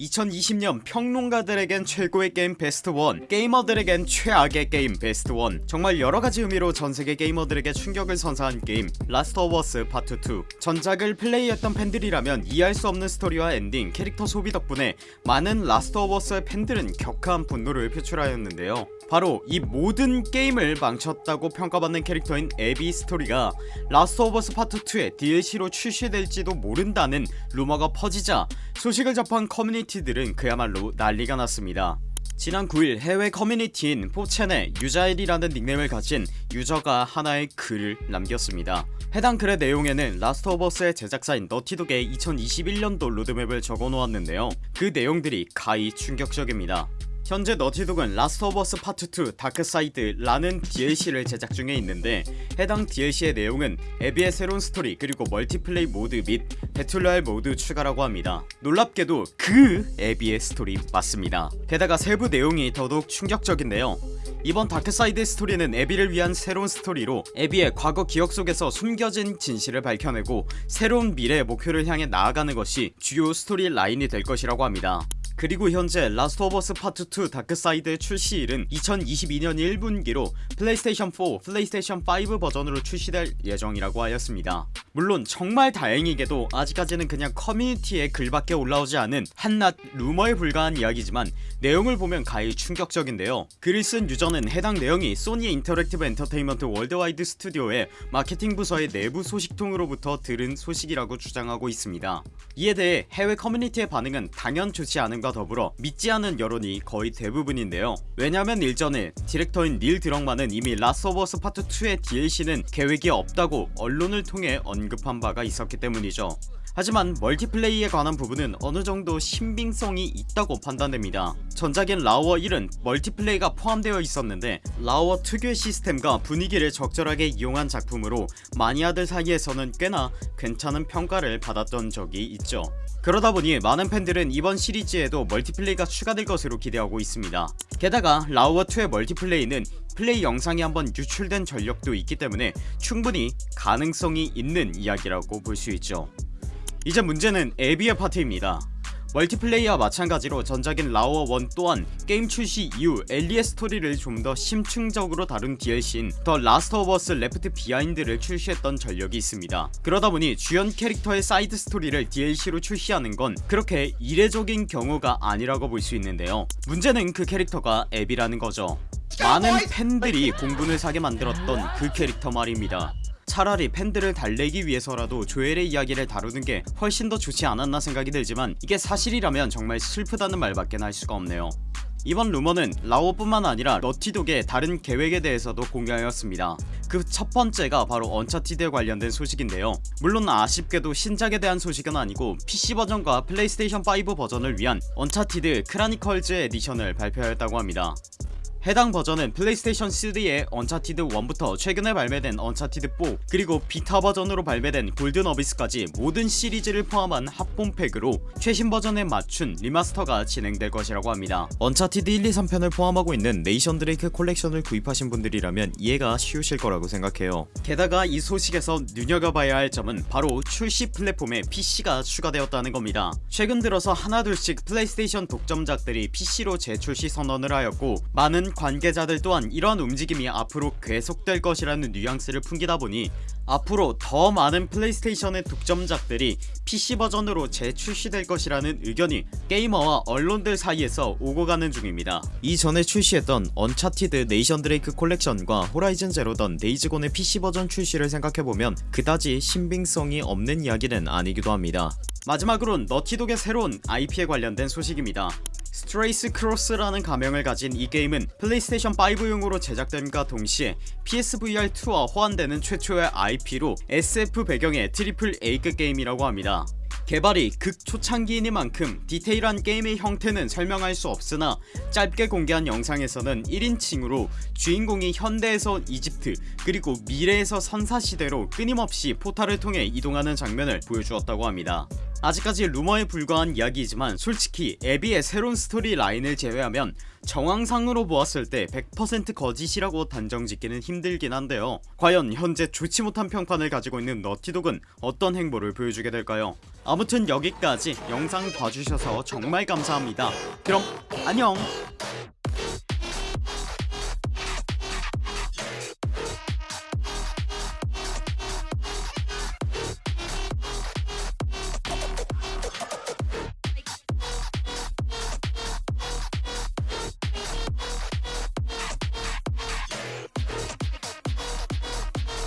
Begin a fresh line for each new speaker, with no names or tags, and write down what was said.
2020년 평론가들에겐 최고의 게임 베스트 1 게이머들에겐 최악의 게임 베스트 1 정말 여러가지 의미로 전세계 게이머들에게 충격을 선사한 게임 Last of Us Part 2 전작을 플레이했던 팬들이라면 이해할 수 없는 스토리와 엔딩 캐릭터 소비 덕분에 많은 Last of Us의 팬들은 격한 분노를 표출하였는데요. 바로 이 모든 게임을 망쳤다고 평가받는 캐릭터인 에비 스토리가 Last of Us Part 2의 DLC로 출시될지도 모른다는 루머가 퍼지자 소식을 접한 커뮤니티 들은 그야말로 난리가 났습니다. 지난 9일 해외 커뮤니티인 4chan에 유자일이라는 닉네임을 가진 유저가 하나의 글을 남겼습니다. 해당 글의 내용에는 Last of Us의 제작사인 Naughty Dog의 2021년도 로드맵을 적어놓았는데요. 그 내용들이 가히 충격적입니다 현재 Naughty Dog은 Last of Us Part 2 Dark Side 라는 DLC를 제작 중에 있는데 해당 DLC의 내용은 에비의 새로운 스토리 그리고 멀티플레이 모드 및 배틀로얄 모드 추가라고 합니다. 놀랍게도 그 에비의 스토리 맞습니다. 게다가 세부 내용이 더더욱 충격적인데요. 이번 Dark Side 스토리는 에비를 위한 새로운 스토리로 에비의 과거 기억 속에서 숨겨진 진실을 밝혀내고 새로운 미래의 목표를 향해 나아가는 것이 주요 스토리 라인이 될 것이라고 합니다 그리고 현재 Last of Us Part 2 Dark Side의 출시일은 2022년 1분기로 플레이스테이션 4, 플레이스테이션 5 버전으로 출시될 예정이라고 하였습니다 물론 정말 다행히게도 아직까지는 그냥 커뮤니티에 글밖에 올라오지 않은 한낱 루머에 불과한 이야기지만 내용을 보면 가히 충격적인데요. 글을 쓴 유저는 해당 내용이 Sony Interactive Entertainment Worldwide Studio의 마케팅 부서의 내부 소식통으로부터 들은 소식이라고 주장하고 있습니다. 이에 대해 해외 커뮤니티의 반응은 당연 좋지 않음과 더불어 믿지 않은 여론이 거의 대부분인데요. 왜냐면 일전에 디렉터인 닐 드럭만은 이미 Last of Us Part 2의 DLC는 계획이 없다고 언론을 통해 언급 한 바가 있었기 때문이죠. 하지만 멀티플레이에 관한 부분은 어느정도 신빙성이 있다고 판단됩니다. 전작인 라오어 1은 멀티플레이가 포함되어 있었는데 라오어 특유의 시스템과 분위기를 적절하게 이용한 작품으로 마니아들 사이에서는 꽤나 괜찮은 평가를 받았던 적이 있죠. 그러다보니 많은 팬들은 이번 시리즈에도 멀티플레이가 추가될 것으로 기대하고 있습니다. 게다가 라오어2의 멀티플레이는 플레이 영상이 한번 유출된 전력도 있기 때문에 충분히 가능성이 있는 이야기라고 볼 수 있죠. 이제 문제는 에비의 파트입니다. 멀티플레이와 마찬가지로 전작인 라오어1 또한 게임 출시 이후 엘리의 스토리를 좀 더 심층적으로 다룬 DLC인 The Last of Us Left Behind를 출시했던 전력이 있습니다. 그러다보니 주연 캐릭터의 사이드 스토리를 DLC로 출시하는 건 그렇게 이례적인 경우가 아니라고 볼 수 있는데요. 문제는 그 캐릭터가 에비라는 거죠 많은 팬들이 공분을 사게 만들었던 그 캐릭터 말입니다. 차라리 팬들을 달래기 위해서라도 조엘의 이야기를 다루는 게 훨씬 더 좋지 않았나 생각이 들지만 이게 사실이라면 정말 슬프다는 말밖에 할 수가 없네요. 이번 루머는 라오어뿐만 아니라 Naughty Dog의 다른 계획에 대해서도 공개하였습니다. 그 첫번째가 바로 언차티드에 관련된 소식인데요. 물론 아쉽게도 신작에 대한 소식은 아니고 PC 버전과 플레이스테이션 5 버전을 위한 Uncharted Chronicles Edition을 발표하였다고 합니다 해당 버전은 플레이스테이션 3의 Uncharted 1부터 최근에 발매된 Uncharted 4 그리고 Vita 버전으로 발매된 Golden Abyss까지 모든 시리즈를 포함한 합본팩으로 최신 버전에 맞춘 리마스터가 진행될 것이라고 합니다. Uncharted 1, 2, 3편을 포함하고 있는 Nathan Drake Collection을 구입하신 분들이라면 이해가 쉬우실 거라고 생각해요. 게다가 이 소식에서 눈여겨봐야 할 점은 바로 출시 플랫폼에 PC가 추가되었다는 겁니다. 최근 들어서 하나둘씩 플레이스테이션 독점작들이 PC로 재출시 선언을 하였고 많은 관계자들 또한 이러한 움직임이 앞으로 계속될 것이라는 뉘앙스를 풍기다 보니 앞으로 더 많은 플레이스테이션의 독점작들이 PC 버전으로 재출시될 것이라는 의견이 게이머와 언론들 사이에서 오고 가는 중입니다. 이전에 출시했던 Uncharted Nathan Drake Collection과 Horizon Zero Dawn Days Gone의 PC 버전 출시를 생각해보면 그다지 신빙성이 없는 이야기는 아니기도 합니다. 마지막으로 Naughty Dog의 새로운 IP에 관련된 소식입니다 스트레이스 크로스라는 가명을 가진 이 게임은 플레이스테이션 5용으로 제작됨과 동시에 PSVR2와 호환되는 최초의 IP로 SF 배경의 triple A급 게임이라고 합니다. 개발이 극초창기이니만큼 디테일한 게임의 형태는 설명할 수 없으나 짧게 공개한 영상에서는 1인칭으로 주인공이 현대에서 이집트 그리고 미래에서 선사시대로 끊임없이 포탈을 통해 이동하는 장면을 보여주었다고 합니다 아직까지 루머에 불과한 이야기이지만 솔직히 에비의 새로운 스토리 라인을 제외하면 정황상으로 보았을 때 100% 거짓이라고 단정짓기는 힘들긴 한데요. 과연 현재 좋지 못한 평판을 가지고 있는 너티독은 어떤 행보를 보여주게 될까요? 아무튼 여기까지 영상 봐주셔서 정말 감사합니다. 그럼 안녕